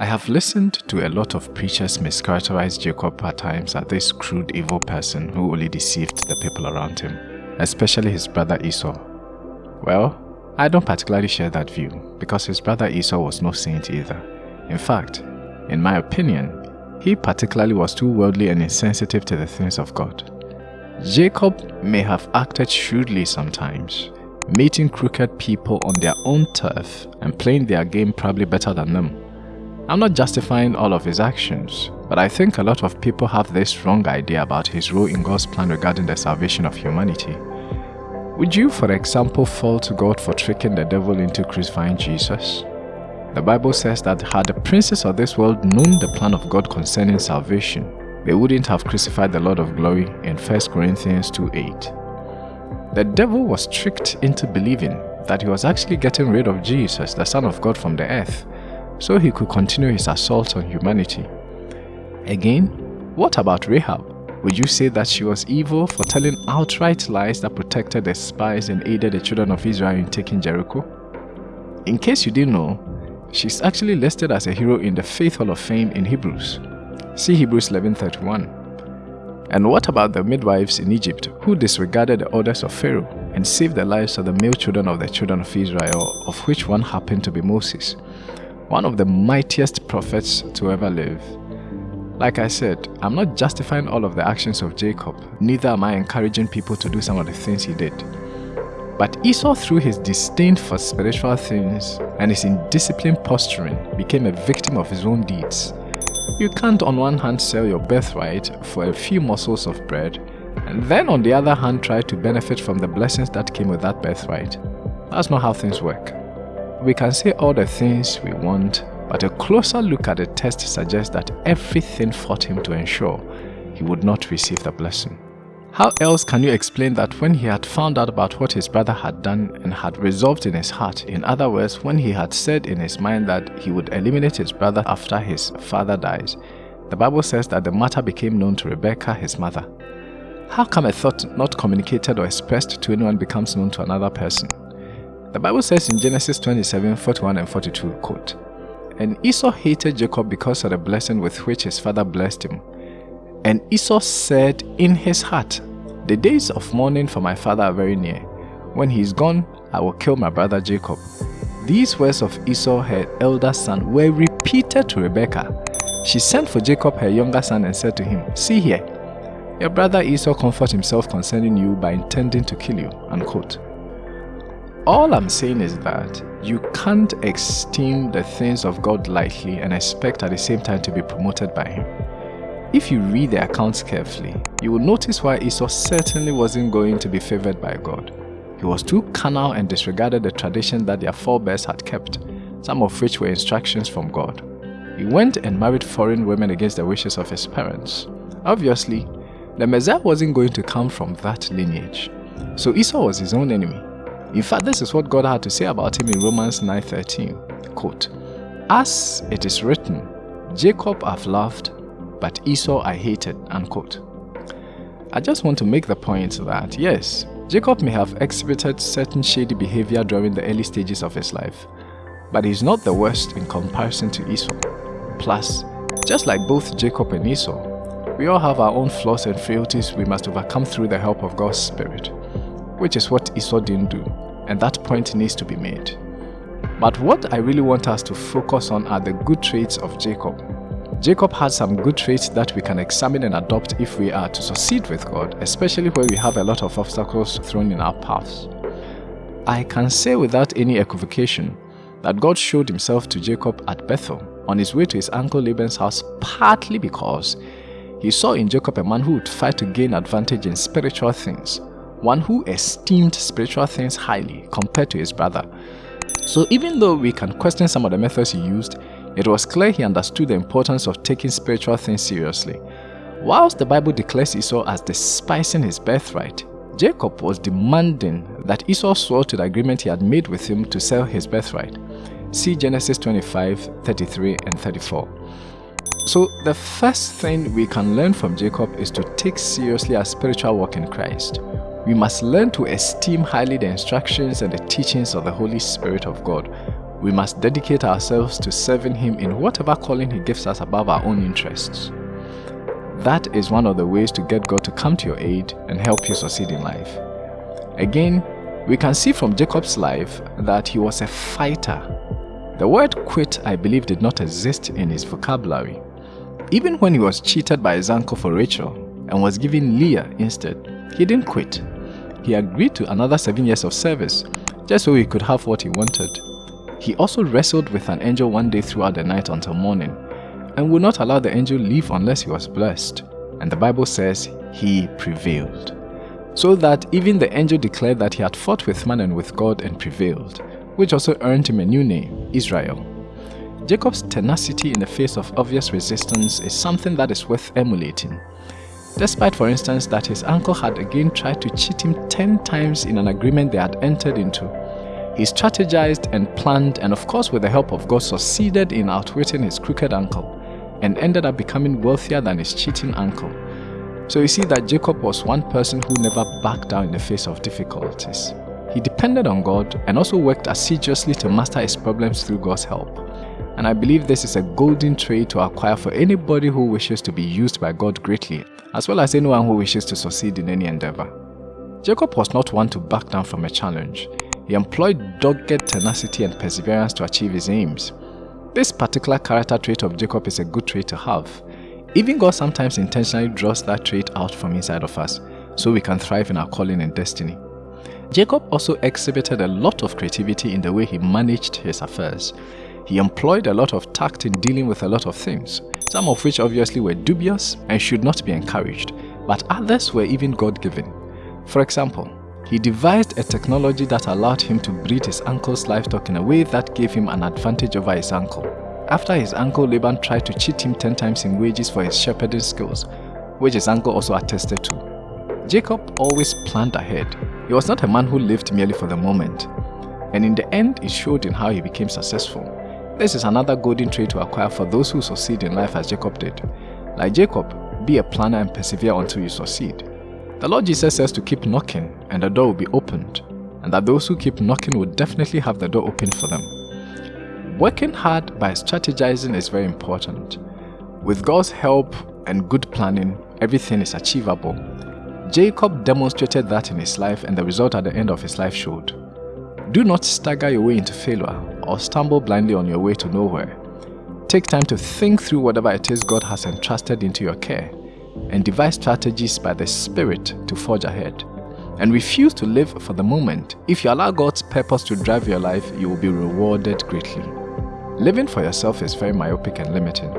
I have listened to a lot of preachers mischaracterize Jacob at times as this crude evil person who only deceived the people around him, especially his brother Esau. Well, I don't particularly share that view because his brother Esau was no saint either. In fact, in my opinion, he particularly was too worldly and insensitive to the things of God. Jacob may have acted shrewdly sometimes, meeting crooked people on their own turf and playing their game probably better than them. I'm not justifying all of his actions, but I think a lot of people have this wrong idea about his role in God's plan regarding the salvation of humanity. Would you, for example, fall to God for tricking the devil into crucifying Jesus? The Bible says that had the princes of this world known the plan of God concerning salvation, they wouldn't have crucified the Lord of glory in 1 Corinthians 2.8. The devil was tricked into believing that he was actually getting rid of Jesus, the Son of God, from the earth, so he could continue his assault on humanity. Again, what about Rahab? Would you say that she was evil for telling outright lies that protected the spies and aided the children of Israel in taking Jericho? In case you didn't know, she's actually listed as a hero in the Faith Hall of Fame in Hebrews. See Hebrews 11.31. And what about the midwives in Egypt who disregarded the orders of Pharaoh and saved the lives of the male children of the children of Israel, of which one happened to be Moses? One of the mightiest prophets to ever live. Like I said, I'm not justifying all of the actions of Jacob, neither am I encouraging people to do some of the things he did. But Esau, through his disdain for spiritual things and his indisciplined posturing, became a victim of his own deeds. You can't on one hand sell your birthright for a few morsels of bread, and then on the other hand try to benefit from the blessings that came with that birthright. That's not how things work. We can say all the things we want, but a closer look at the text suggests that everything fought him to ensure he would not receive the blessing. How else can you explain that when he had found out about what his brother had done and had resolved in his heart, in other words, when he had said in his mind that he would eliminate his brother after his father dies, the Bible says that the matter became known to Rebekah, his mother. How come a thought not communicated or expressed to anyone becomes known to another person? The Bible says in Genesis 27, 41 and 42, quote, And Esau hated Jacob because of the blessing with which his father blessed him. And Esau said in his heart, The days of mourning for my father are very near. When he is gone, I will kill my brother Jacob. These words of Esau, her elder son, were repeated to Rebekah. She sent for Jacob, her younger son, and said to him, See here, your brother Esau comforts himself concerning you by intending to kill you. Unquote. All I'm saying is that you can't esteem the things of God lightly and expect at the same time to be promoted by Him. If you read the accounts carefully, you will notice why Esau certainly wasn't going to be favored by God. He was too carnal and disregarded the tradition that their forebears had kept, some of which were instructions from God. He went and married foreign women against the wishes of his parents. Obviously, the Messiah wasn't going to come from that lineage, so Esau was his own enemy. In fact, this is what God had to say about him in Romans 9.13. Quote, As it is written, Jacob I've loved, but Esau I hated. Unquote. I just want to make the point that, yes, Jacob may have exhibited certain shady behavior during the early stages of his life, but he's not the worst in comparison to Esau. Plus, just like both Jacob and Esau, we all have our own flaws and frailties we must overcome through the help of God's Spirit which is what Esau didn't do, and that point needs to be made. But what I really want us to focus on are the good traits of Jacob. Jacob had some good traits that we can examine and adopt if we are to succeed with God, especially where we have a lot of obstacles thrown in our paths. I can say without any equivocation that God showed himself to Jacob at Bethel on his way to his uncle Laban's house partly because he saw in Jacob a man who would fight to gain advantage in spiritual things one who esteemed spiritual things highly compared to his brother. So even though we can question some of the methods he used, it was clear he understood the importance of taking spiritual things seriously. Whilst the Bible declares Esau as despising his birthright, Jacob was demanding that Esau swore to the agreement he had made with him to sell his birthright. See Genesis 25, 33 and 34. So the first thing we can learn from Jacob is to take seriously our spiritual walk in Christ we must learn to esteem highly the instructions and the teachings of the Holy Spirit of God, we must dedicate ourselves to serving Him in whatever calling He gives us above our own interests. That is one of the ways to get God to come to your aid and help you succeed in life. Again, we can see from Jacob's life that he was a fighter. The word quit, I believe, did not exist in his vocabulary. Even when he was cheated by his uncle for Rachel and was given Leah instead, he didn't quit. He agreed to another seven years of service just so he could have what he wanted. He also wrestled with an angel one day throughout the night until morning and would not allow the angel leave unless he was blessed. And the Bible says he prevailed. So that even the angel declared that he had fought with man and with God and prevailed, which also earned him a new name, Israel. Jacob's tenacity in the face of obvious resistance is something that is worth emulating. Despite, for instance, that his uncle had again tried to cheat him 10 times in an agreement they had entered into, he strategized and planned and of course with the help of God succeeded in outwitting his crooked uncle and ended up becoming wealthier than his cheating uncle. So you see that Jacob was one person who never backed down in the face of difficulties. He depended on God and also worked assiduously to master his problems through God's help. And I believe this is a golden trait to acquire for anybody who wishes to be used by God greatly, as well as anyone who wishes to succeed in any endeavor. Jacob was not one to back down from a challenge. He employed dogged tenacity and perseverance to achieve his aims. This particular character trait of Jacob is a good trait to have. Even God sometimes intentionally draws that trait out from inside of us so we can thrive in our calling and destiny. Jacob also exhibited a lot of creativity in the way he managed his affairs. He employed a lot of tact in dealing with a lot of things, some of which obviously were dubious and should not be encouraged, but others were even God-given. For example, he devised a technology that allowed him to breed his uncle's livestock in a way that gave him an advantage over his uncle. After his uncle Laban tried to cheat him 10 times in wages for his shepherding skills, which his uncle also attested to. Jacob always planned ahead. He was not a man who lived merely for the moment. And in the end, it showed in how he became successful. This is another golden trait to acquire for those who succeed in life as Jacob did. Like Jacob, be a planner and persevere until you succeed. The Lord Jesus says to keep knocking and the door will be opened, and that those who keep knocking will definitely have the door opened for them. Working hard by strategizing is very important. With God's help and good planning, everything is achievable. Jacob demonstrated that in his life and the result at the end of his life showed. Do not stagger your way into failure or stumble blindly on your way to nowhere. Take time to think through whatever it is God has entrusted into your care and devise strategies by the Spirit to forge ahead. And refuse to live for the moment. If you allow God's purpose to drive your life, you will be rewarded greatly. Living for yourself is very myopic and limiting.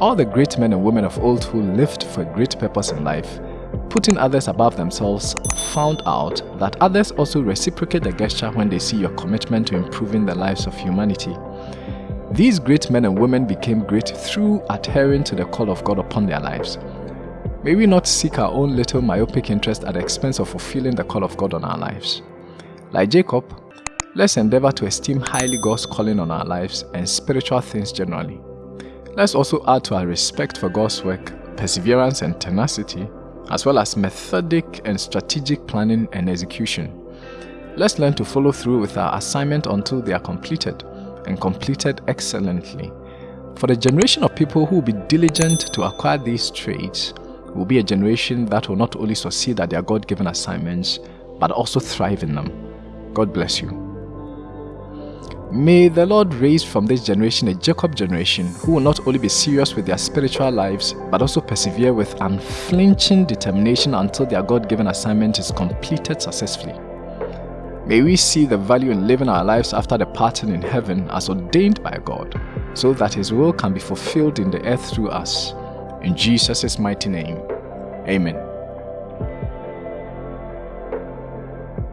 All the great men and women of old who lived for a great purpose in life, putting others above themselves, found out that others also reciprocate the gesture when they see your commitment to improving the lives of humanity. These great men and women became great through adhering to the call of God upon their lives. May we not seek our own little myopic interest at the expense of fulfilling the call of God on our lives. Like Jacob, let's endeavor to esteem highly God's calling on our lives and spiritual things generally. Let's also add to our respect for God's work, perseverance and tenacity, as well as methodic and strategic planning and execution. Let's learn to follow through with our assignment until they are completed, and completed excellently. For the generation of people who will be diligent to acquire these traits, will be a generation that will not only succeed at their God-given assignments, but also thrive in them. God bless you. May the Lord raise from this generation a Jacob generation who will not only be serious with their spiritual lives, but also persevere with unflinching determination until their God-given assignment is completed successfully. May we see the value in living our lives after the pattern in heaven as ordained by God, so that His will can be fulfilled in the earth through us. In Jesus' mighty name, Amen.